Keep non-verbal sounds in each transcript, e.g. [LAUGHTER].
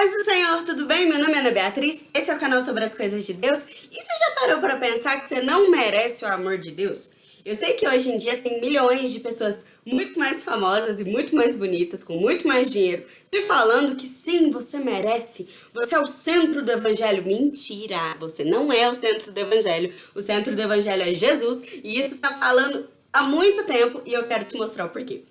Paz do Senhor, tudo bem? Meu nome é Ana Beatriz, esse é o canal sobre as coisas de Deus. E você já parou para pensar que você não merece o amor de Deus? Eu sei que hoje em dia tem milhões de pessoas muito mais famosas e muito mais bonitas, com muito mais dinheiro, te falando que sim, você merece, você é o centro do evangelho. Mentira, você não é o centro do evangelho, o centro do evangelho é Jesus, e isso tá falando há muito tempo, e eu quero te mostrar o porquê.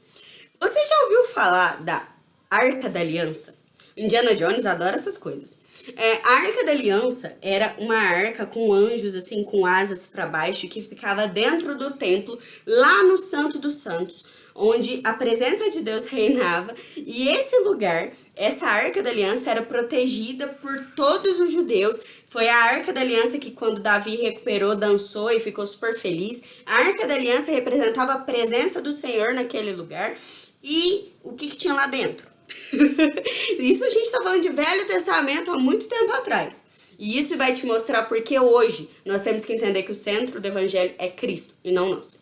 Você já ouviu falar da Arca da Aliança? Indiana Jones adora essas coisas. É, a Arca da Aliança era uma arca com anjos, assim, com asas para baixo, que ficava dentro do templo, lá no Santo dos Santos, onde a presença de Deus reinava. E esse lugar, essa Arca da Aliança, era protegida por todos os judeus. Foi a Arca da Aliança que, quando Davi recuperou, dançou e ficou super feliz. A Arca da Aliança representava a presença do Senhor naquele lugar. E o que, que tinha lá dentro? [LAUGHS] isso a gente está falando de Velho Testamento há muito tempo atrás. E isso vai te mostrar porque hoje nós temos que entender que o centro do Evangelho é Cristo e não nós.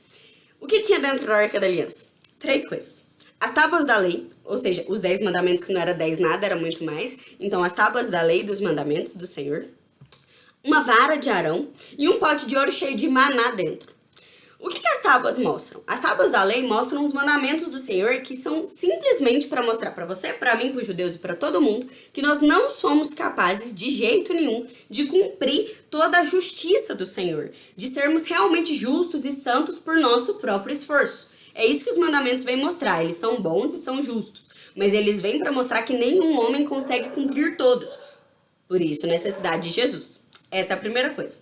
O que tinha dentro da Arca da Aliança? Três coisas. As tábuas da lei, ou seja, os dez mandamentos que não era dez nada, era muito mais. Então, as tábuas da lei dos mandamentos do Senhor. Uma vara de Arão e um pote de ouro cheio de maná dentro. O que, que, as tábuas mostram? As tábuas da lei mostram os mandamentos do Senhor que são simplesmente para mostrar para você, para mim, para os judeus e para todo mundo que nós não somos capazes de jeito nenhum de cumprir toda a justiça do Senhor, de sermos realmente justos e santos por nosso próprio esforço. É isso que os mandamentos vêm mostrar, eles são bons e são justos, mas eles vêm para mostrar que nenhum homem consegue cumprir todos. Por isso, necessidade de Jesus. Essa é a primeira coisa.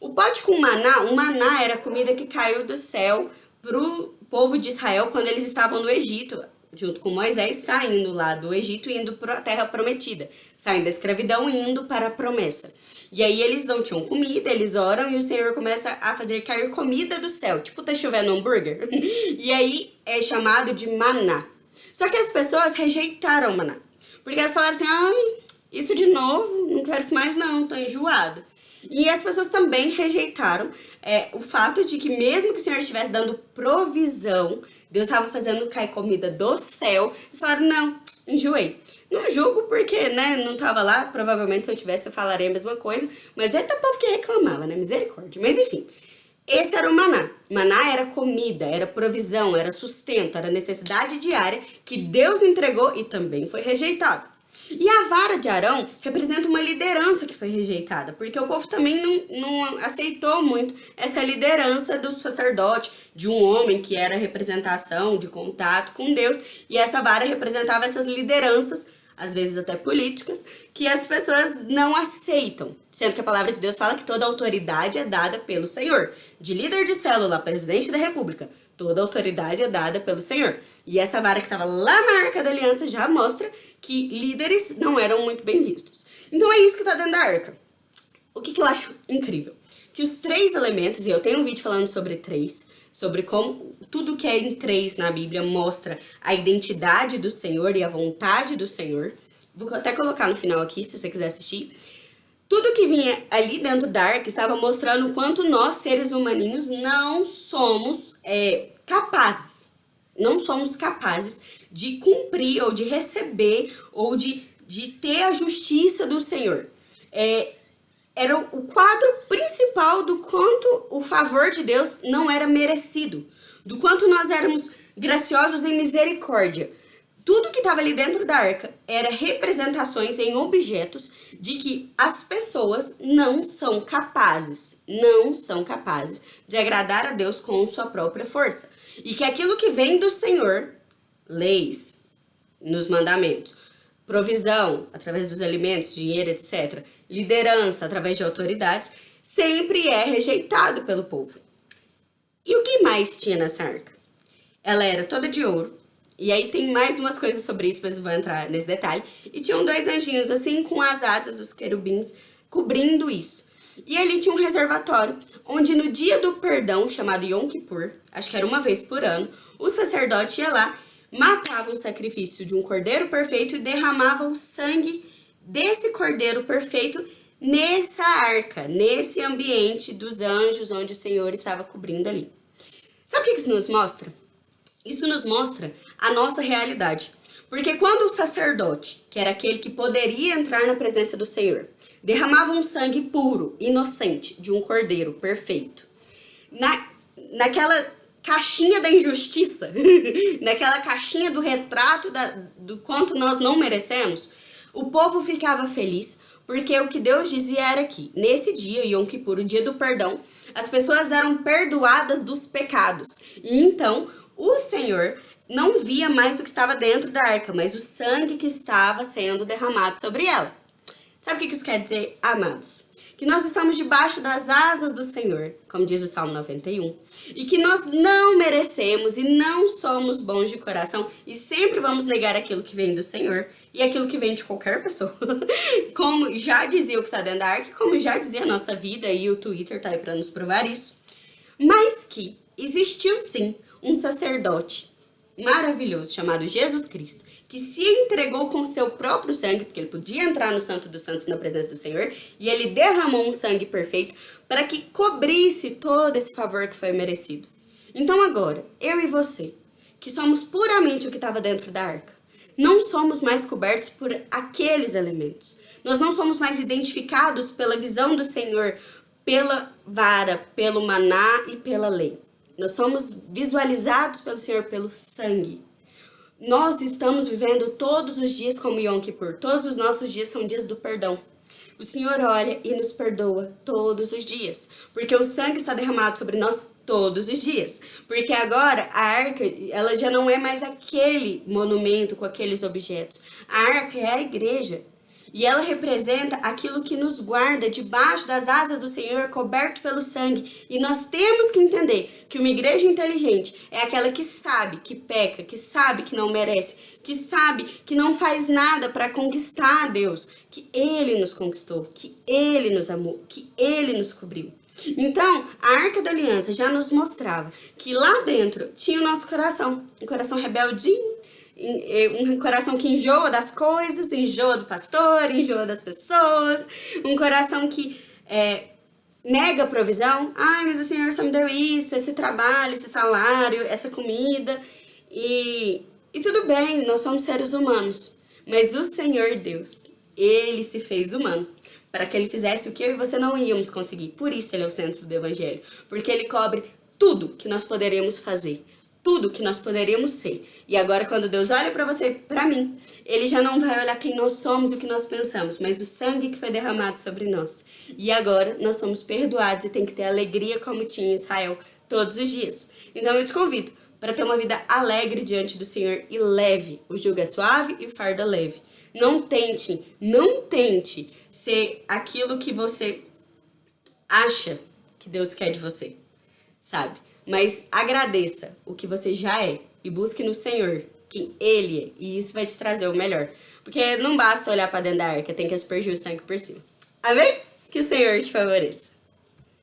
O pote com maná, o maná era a comida que caiu do céu para o povo de Israel quando eles estavam no Egito, junto com Moisés, saindo lá do Egito e indo para a terra prometida, saindo da escravidão e indo para a promessa. E aí eles não tinham comida, eles oram e o Senhor começa a fazer cair comida do céu, tipo tá chovendo hambúrguer. [LAUGHS] e aí é chamado de maná. Só que as pessoas rejeitaram o maná, porque elas falaram assim, ai, isso de novo, não quero isso mais não, tô enjoada. E as pessoas também rejeitaram é, o fato de que mesmo que o Senhor estivesse dando provisão, Deus estava fazendo cair comida do céu, eles falaram, não, enjoei. Não julgo porque, né, não tava lá, provavelmente se eu tivesse eu falaria a mesma coisa, mas é povo que reclamava, né, misericórdia. Mas enfim, esse era o maná. Maná era comida, era provisão, era sustento, era necessidade diária que Deus entregou e também foi rejeitado. E a vara de Arão representa uma liderança que foi rejeitada, porque o povo também não, não aceitou muito essa liderança do sacerdote, de um homem que era representação de contato com Deus, e essa vara representava essas lideranças, às vezes até políticas, que as pessoas não aceitam. Sendo que a palavra de Deus fala que toda autoridade é dada pelo Senhor. De líder de célula, presidente da república, Toda autoridade é dada pelo Senhor. E essa vara que estava lá na Arca da Aliança já mostra que líderes não eram muito bem vistos. Então é isso que está dentro da arca. O que, que eu acho incrível? Que os três elementos, e eu tenho um vídeo falando sobre três, sobre como tudo que é em três na Bíblia mostra a identidade do Senhor e a vontade do Senhor. Vou até colocar no final aqui, se você quiser assistir. Tudo que vinha ali dentro da arca estava mostrando o quanto nós, seres humaninhos, não somos é, capazes, não somos capazes de cumprir ou de receber ou de, de ter a justiça do Senhor. É, era o quadro principal do quanto o favor de Deus não era merecido, do quanto nós éramos graciosos em misericórdia. Tudo que estava ali dentro da arca era representações em objetos de que as pessoas não são capazes, não são capazes de agradar a Deus com sua própria força. E que aquilo que vem do Senhor, leis, nos mandamentos, provisão através dos alimentos, dinheiro, etc., liderança através de autoridades, sempre é rejeitado pelo povo. E o que mais tinha nessa arca? Ela era toda de ouro, e aí tem mais umas coisas sobre isso, mas eu vou entrar nesse detalhe. E tinham dois anjinhos assim, com as asas dos querubins, cobrindo isso. E ali tinha um reservatório, onde no dia do perdão, chamado Yom Kippur, acho que era uma vez por ano, o sacerdote ia lá, matava o sacrifício de um cordeiro perfeito e derramava o sangue desse cordeiro perfeito nessa arca, nesse ambiente dos anjos onde o Senhor estava cobrindo ali. Sabe o que isso nos mostra? Isso nos mostra a nossa realidade. Porque quando o sacerdote, que era aquele que poderia entrar na presença do Senhor, derramava um sangue puro, inocente, de um cordeiro perfeito, na, naquela caixinha da injustiça, [LAUGHS] naquela caixinha do retrato da, do quanto nós não merecemos, o povo ficava feliz, porque o que Deus dizia era que, nesse dia, Yom Kippur, o dia do perdão, as pessoas eram perdoadas dos pecados. E então, o Senhor não via mais o que estava dentro da arca, mas o sangue que estava sendo derramado sobre ela. Sabe o que isso quer dizer, amados? Que nós estamos debaixo das asas do Senhor, como diz o Salmo 91, e que nós não merecemos e não somos bons de coração e sempre vamos negar aquilo que vem do Senhor e aquilo que vem de qualquer pessoa. [LAUGHS] como já dizia o que está dentro da arca, como já dizia a nossa vida e o Twitter tá aí para nos provar isso. Mas que existiu sim um sacerdote maravilhoso chamado Jesus Cristo, que se entregou com seu próprio sangue, porque ele podia entrar no Santo dos Santos na presença do Senhor, e ele derramou um sangue perfeito para que cobrisse todo esse favor que foi merecido. Então agora, eu e você, que somos puramente o que estava dentro da arca, não somos mais cobertos por aqueles elementos. Nós não somos mais identificados pela visão do Senhor, pela vara, pelo maná e pela lei. Nós somos visualizados pelo Senhor pelo sangue. Nós estamos vivendo todos os dias como Yom Kippur. Todos os nossos dias são dias do perdão. O Senhor olha e nos perdoa todos os dias, porque o sangue está derramado sobre nós todos os dias. Porque agora a arca, ela já não é mais aquele monumento com aqueles objetos. A arca é a igreja. E ela representa aquilo que nos guarda debaixo das asas do Senhor, coberto pelo sangue. E nós temos que entender que uma igreja inteligente é aquela que sabe que peca, que sabe que não merece, que sabe que não faz nada para conquistar a Deus, que Ele nos conquistou, que Ele nos amou, que Ele nos cobriu. Então, a Arca da Aliança já nos mostrava que lá dentro tinha o nosso coração, um coração rebeldinho, um coração que enjoa das coisas, enjoa do pastor, enjoa das pessoas, um coração que é, nega a provisão. Ai, mas o Senhor só me deu isso, esse trabalho, esse salário, essa comida. E, e tudo bem, nós somos seres humanos. Mas o Senhor Deus, Ele se fez humano para que Ele fizesse o que eu e você não íamos conseguir. Por isso Ele é o centro do Evangelho. Porque Ele cobre tudo que nós poderíamos fazer tudo que nós poderíamos ser. E agora quando Deus olha para você, para mim, Ele já não vai olhar quem nós somos o que nós pensamos, mas o sangue que foi derramado sobre nós. E agora nós somos perdoados e tem que ter alegria como tinha Israel todos os dias. Então eu te convido para ter uma vida alegre diante do Senhor e leve. O jugo é suave e o fardo é leve. Não tente, não tente ser aquilo que você acha que Deus quer de você, sabe? Mas agradeça o que você já é e busque no Senhor quem Ele é. E isso vai te trazer o melhor. Porque não basta olhar para dentro da arca, tem que aspergir o sangue por cima. Amém? Que o Senhor te favoreça.